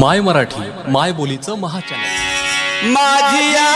माय मराठी माय बोलीचं महाचॅनल. माझिया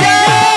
Brasil!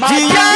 Magia.